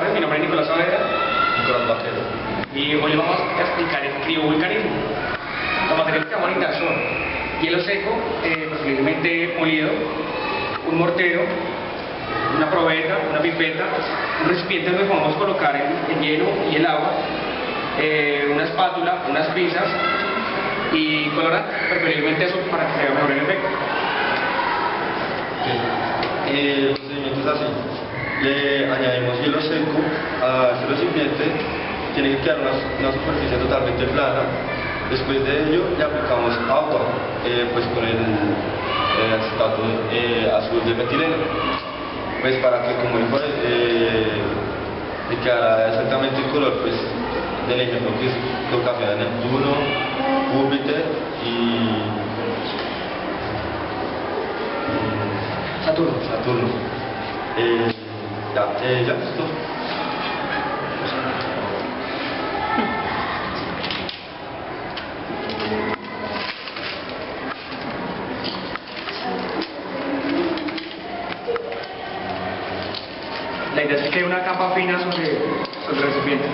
tardes, mi nombre es Nicolás Saavedra Nicolás Vaquero. y hoy vamos a explicar el criovulcanismo. Los materiales que vamos a necesitar son hielo seco, eh, preferiblemente molido, un mortero, una probeta, una pipeta, un recipiente donde podemos colocar el, el hielo y el agua, eh, una espátula, unas pinzas y colorante, preferiblemente eso para que se vea mejor el efecto. Eh, el procedimiento es así. Le añadimos hielo seco a este recipiente. Tiene que quedar una, una superficie totalmente plana. Después de ello le aplicamos agua, eh, pues con el, el acetato eh, azul de metileno. Pues para que como dijo, eh, le quedara exactamente el color pues, del ejemplo que es lo café de Neptuno, Júpiter y Saturno. Saturno. Eh, ya, eh, ya, listo. La idea es que quede una capa fina sobre, sobre el recipiente.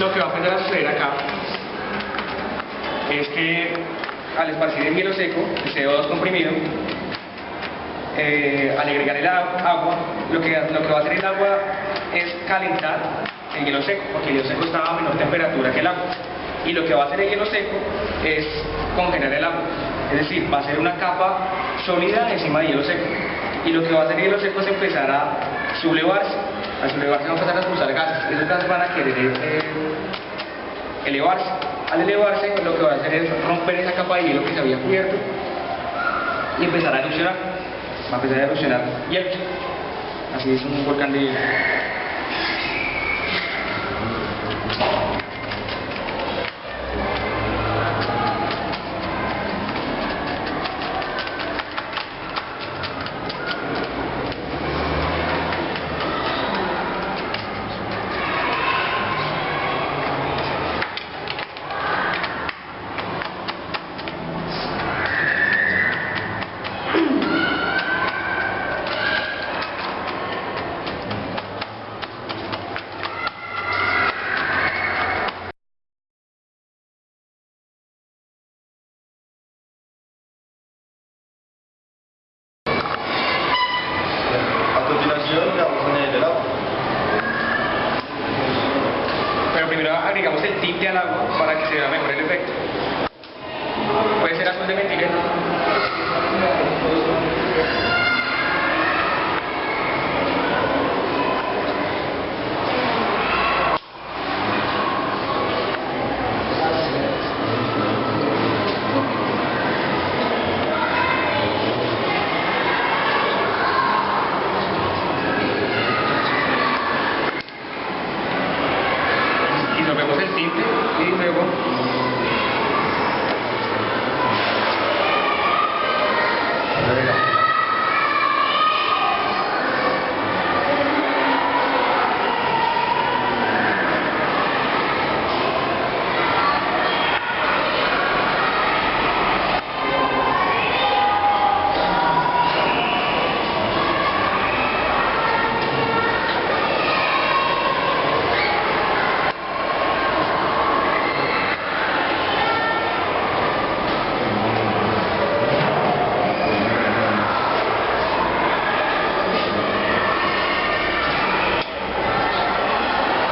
Lo que va a empezar a suceder acá es que al esparcir el hielo seco, el CO2 comprimido, eh, al agregar el agua, lo que, lo que va a hacer el agua es calentar el hielo seco, porque el hielo seco está a menor temperatura que el agua. Y lo que va a hacer el hielo seco es congelar el agua. Es decir, va a ser una capa sólida encima del hielo seco. Y lo que va a hacer el hielo seco es empezar a sublevarse. Al sublevarse van a empezar a expulsar gases. Esos gases van a querer eh, elevarse. Al elevarse, lo que va a hacer es romper esa capa de hielo que se había cubierto y empezar a erupcionar. Va a empezar a erupcionar hielo. Así es un volcán de hielo. A continuación le vamos a añadir el agua. Pero agregamos el tinte al agua para que se vea mejor el efecto. Puede ser azul de metileno. Y nos vemos el tinte y luego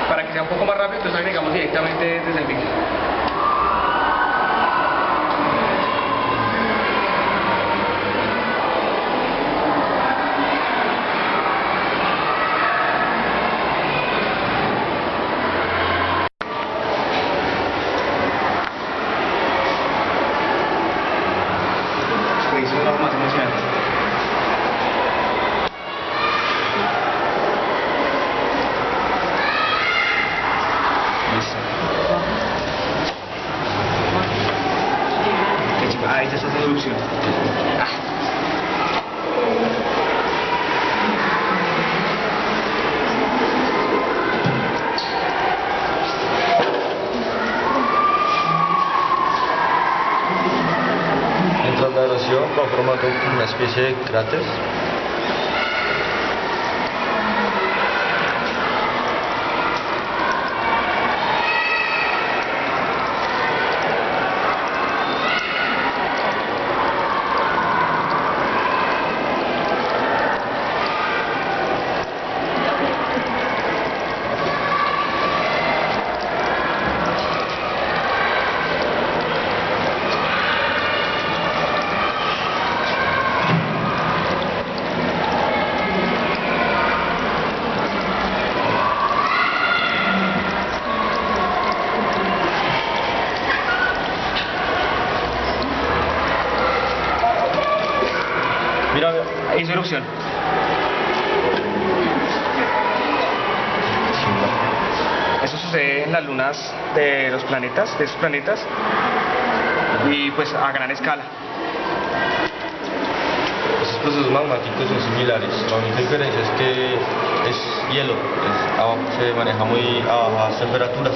para que entonces agregamos directamente desde el mixer. formato una especie de cráter. Hizo erupción. Eso sucede en las lunas de los planetas, de esos planetas, y pues a gran escala. Esos procesos magmáticos son similares. La única diferencia es que es hielo, es a- se maneja muy a bajas temperaturas.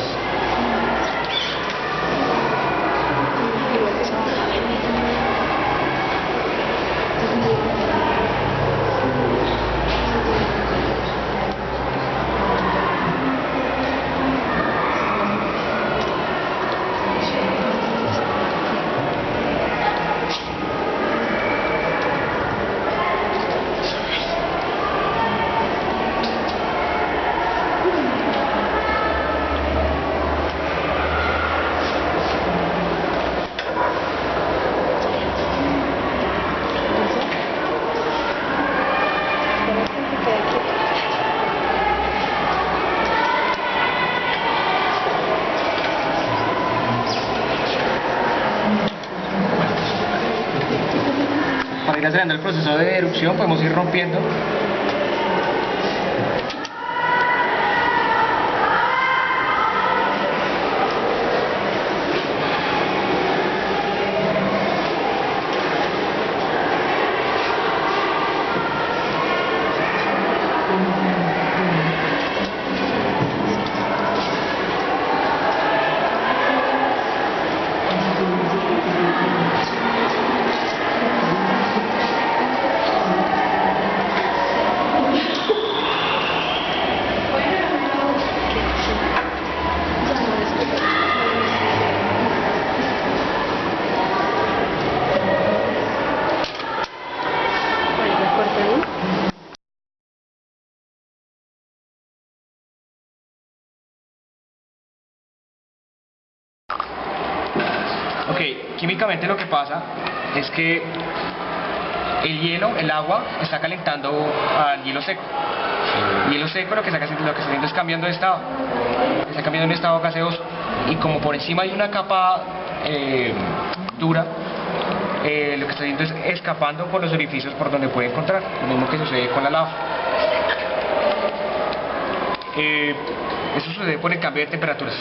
Para ir acelerando el proceso de erupción podemos ir rompiendo Ok, químicamente lo que pasa es que el hielo, el agua, está calentando al hielo seco. El hielo seco lo que, está, haciendo- lo que está haciendo es cambiando de estado. Está cambiando de un estado gaseoso. Y como por encima hay una capa eh, dura, eh, lo que está haciendo es escapando por los orificios por donde puede encontrar. Lo mismo que sucede con la lava. Eh, eso sucede por el cambio de temperaturas.